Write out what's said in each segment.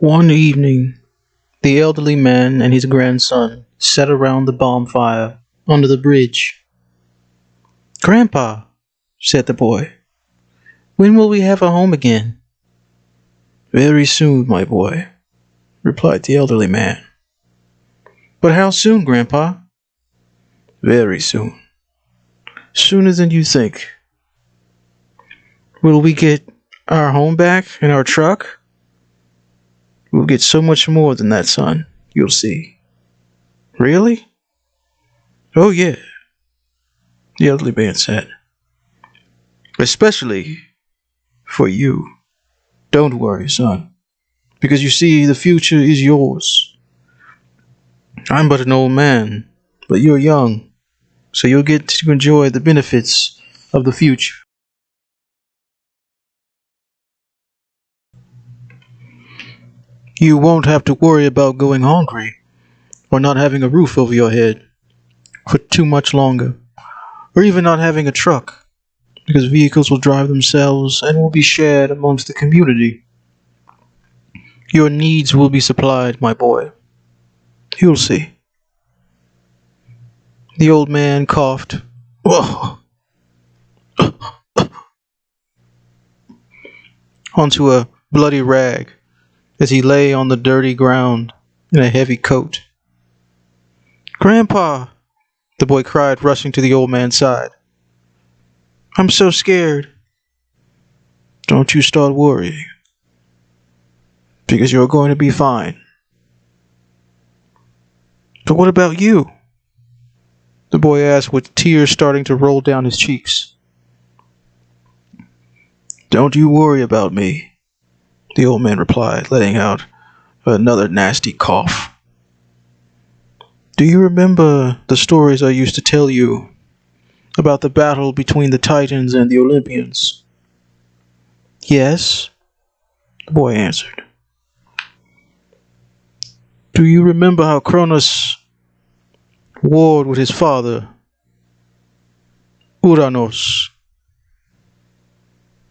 One evening, the elderly man and his grandson sat around the bonfire under the bridge. Grandpa, said the boy, when will we have a home again? Very soon, my boy, replied the elderly man. But how soon, Grandpa? Very soon. Sooner than you think. Will we get our home back and our truck? We'll get so much more than that, son. You'll see. Really? Oh, yeah, the elderly man said. Especially for you. Don't worry, son, because you see, the future is yours. I'm but an old man, but you're young, so you'll get to enjoy the benefits of the future. You won't have to worry about going hungry or not having a roof over your head for too much longer, or even not having a truck because vehicles will drive themselves and will be shared amongst the community. Your needs will be supplied, my boy. You'll see. The old man coughed. onto a bloody rag as he lay on the dirty ground in a heavy coat. Grandpa, the boy cried, rushing to the old man's side. I'm so scared. Don't you start worrying, because you're going to be fine. But what about you? The boy asked with tears starting to roll down his cheeks. Don't you worry about me the old man replied, letting out another nasty cough. Do you remember the stories I used to tell you about the battle between the Titans and the Olympians? Yes, the boy answered. Do you remember how Cronus warred with his father, Uranos?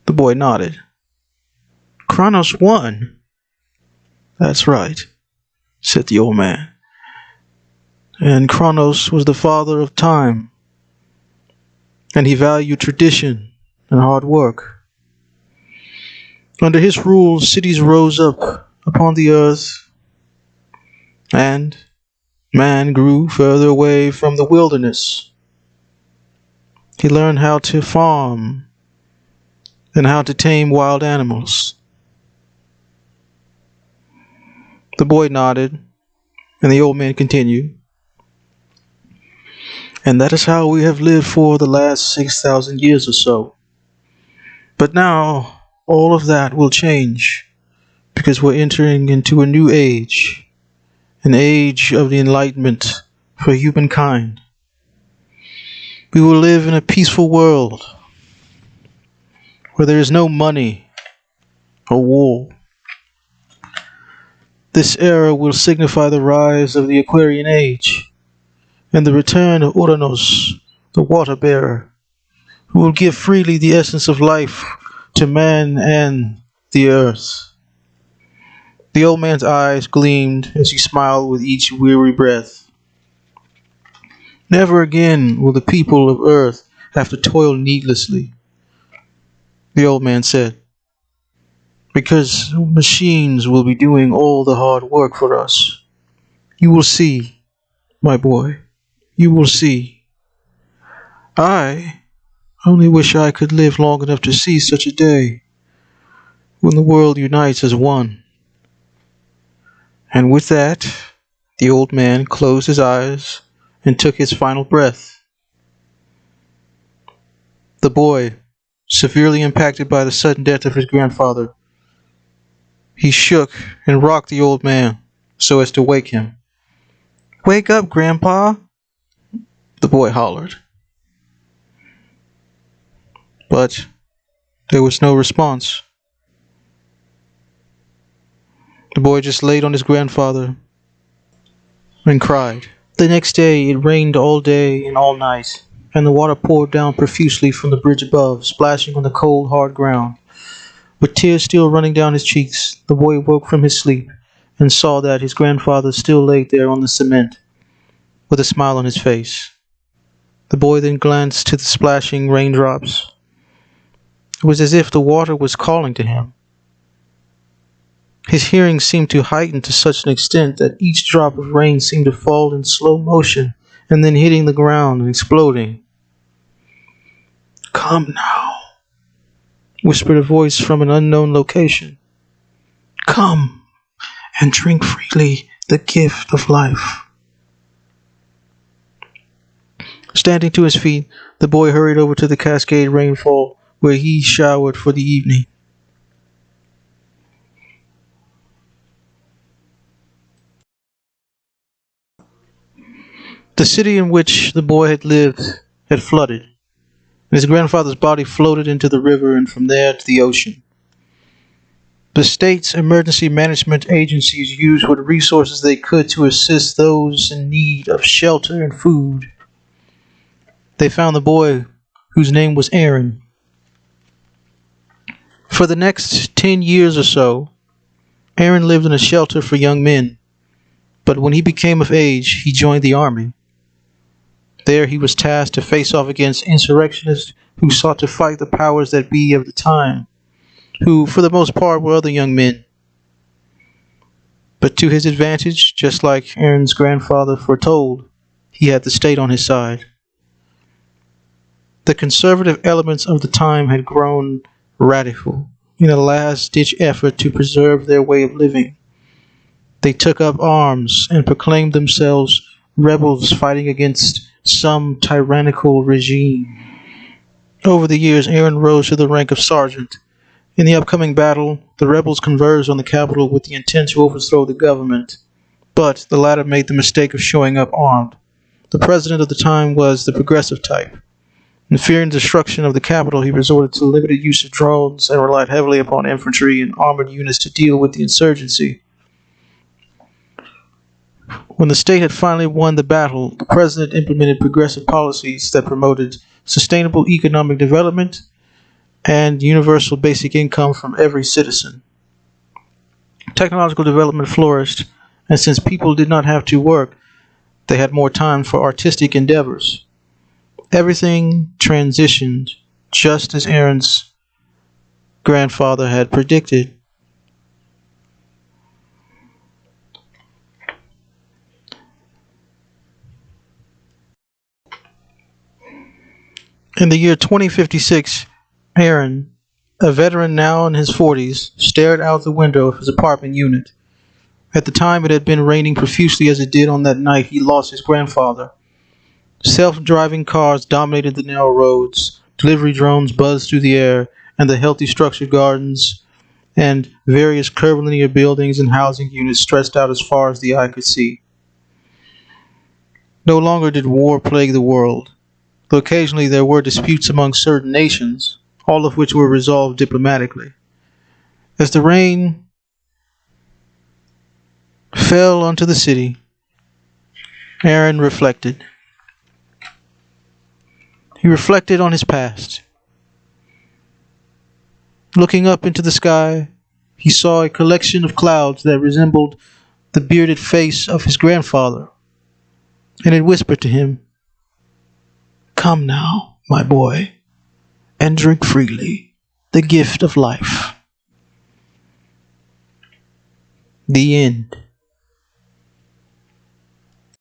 The boy nodded. Kronos won. That's right, said the old man. And Kronos was the father of time, and he valued tradition and hard work. Under his rule, cities rose up upon the earth, and man grew further away from the wilderness. He learned how to farm and how to tame wild animals. The boy nodded, and the old man continued. And that is how we have lived for the last 6,000 years or so. But now, all of that will change because we're entering into a new age, an age of the Enlightenment for humankind. We will live in a peaceful world where there is no money or war this era will signify the rise of the Aquarian Age and the return of Uranus, the water bearer, who will give freely the essence of life to man and the earth. The old man's eyes gleamed as he smiled with each weary breath. Never again will the people of earth have to toil needlessly, the old man said because machines will be doing all the hard work for us. You will see, my boy, you will see. I only wish I could live long enough to see such a day when the world unites as one. And with that, the old man closed his eyes and took his final breath. The boy, severely impacted by the sudden death of his grandfather, he shook and rocked the old man so as to wake him. Wake up, Grandpa! The boy hollered. But there was no response. The boy just laid on his grandfather and cried. The next day it rained all day and all night, and the water poured down profusely from the bridge above, splashing on the cold, hard ground. With tears still running down his cheeks, the boy woke from his sleep and saw that his grandfather still lay there on the cement with a smile on his face. The boy then glanced to the splashing raindrops. It was as if the water was calling to him. His hearing seemed to heighten to such an extent that each drop of rain seemed to fall in slow motion and then hitting the ground and exploding. Come now, whispered a voice from an unknown location. Come and drink freely the gift of life. Standing to his feet, the boy hurried over to the cascade rainfall where he showered for the evening. The city in which the boy had lived had flooded, and his grandfather's body floated into the river and from there to the ocean. The state's emergency management agencies used what resources they could to assist those in need of shelter and food. They found the boy whose name was Aaron. For the next 10 years or so, Aaron lived in a shelter for young men, but when he became of age, he joined the army. There he was tasked to face off against insurrectionists who sought to fight the powers that be of the time who, for the most part, were other young men. But to his advantage, just like Aaron's grandfather foretold, he had the state on his side. The conservative elements of the time had grown radical in a last ditch effort to preserve their way of living. They took up arms and proclaimed themselves rebels fighting against some tyrannical regime. Over the years, Aaron rose to the rank of sergeant in the upcoming battle, the rebels converged on the capital with the intent to overthrow the government, but the latter made the mistake of showing up armed. The president of the time was the progressive type. In fearing destruction of the capital, he resorted to limited use of drones and relied heavily upon infantry and armored units to deal with the insurgency. When the state had finally won the battle, the president implemented progressive policies that promoted sustainable economic development and universal basic income from every citizen. Technological development flourished, and since people did not have to work, they had more time for artistic endeavors. Everything transitioned just as Aaron's grandfather had predicted. In the year 2056, Aaron, a veteran now in his forties, stared out the window of his apartment unit. At the time it had been raining profusely as it did on that night he lost his grandfather. Self-driving cars dominated the narrow roads, delivery drones buzzed through the air, and the healthy structured gardens and various curvilinear buildings and housing units stretched out as far as the eye could see. No longer did war plague the world, though occasionally there were disputes among certain nations, all of which were resolved diplomatically. As the rain fell onto the city, Aaron reflected. He reflected on his past. Looking up into the sky, he saw a collection of clouds that resembled the bearded face of his grandfather, and it whispered to him, Come now, my boy and drink freely the gift of life. The end.